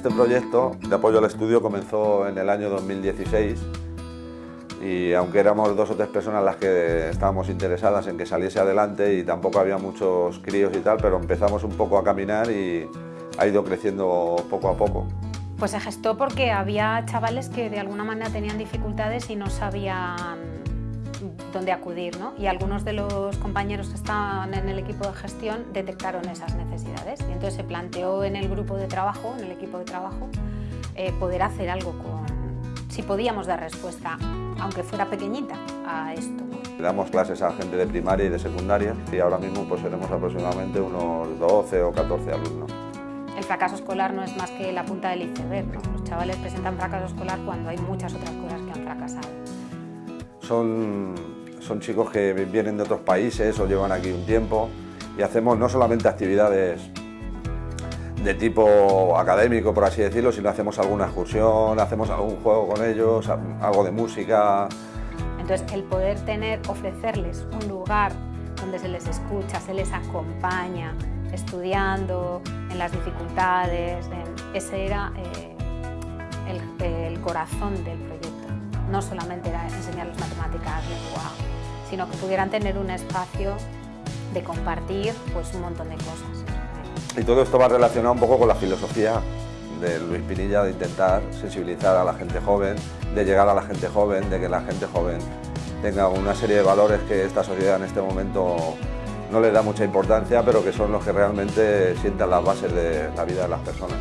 proyecto de apoyo al estudio comenzó en el año 2016 y aunque éramos dos o tres personas las que estábamos interesadas en que saliese adelante y tampoco había muchos críos y tal, pero empezamos un poco a caminar y ha ido creciendo poco a poco. Pues se gestó porque había chavales que de alguna manera tenían dificultades y no sabían dónde acudir, ¿no? Y algunos de los compañeros que estaban en el equipo de gestión detectaron esas necesidades y entonces se planteó en el grupo de trabajo, en el equipo de trabajo, eh, poder hacer algo con, si podíamos dar respuesta, aunque fuera pequeñita, a esto. Damos clases a gente de primaria y de secundaria y ahora mismo pues seremos aproximadamente unos 12 o 14 alumnos. El fracaso escolar no es más que la punta del iceberg. Los chavales presentan fracaso escolar cuando hay muchas otras cosas que han fracasado. Son, son chicos que vienen de otros países o llevan aquí un tiempo y hacemos no solamente actividades de tipo académico, por así decirlo, sino hacemos alguna excursión, hacemos algún juego con ellos, algo de música. Entonces, el poder tener, ofrecerles un lugar donde se les escucha, se les acompaña, estudiando, en las dificultades, ese era eh, el, corazón del proyecto. No solamente era enseñarles matemáticas, lengua, sino que pudieran tener un espacio de compartir pues, un montón de cosas. Y todo esto va relacionado un poco con la filosofía de Luis Pinilla de intentar sensibilizar a la gente joven, de llegar a la gente joven, de que la gente joven tenga una serie de valores que esta sociedad en este momento no le da mucha importancia, pero que son los que realmente sientan las bases de la vida de las personas.